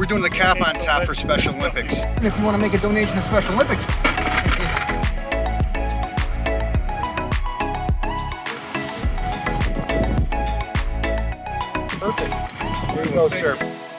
we're doing the cap on top for Special Olympics. And if you want to make a donation to Special Olympics, Perfect. There you go, sir.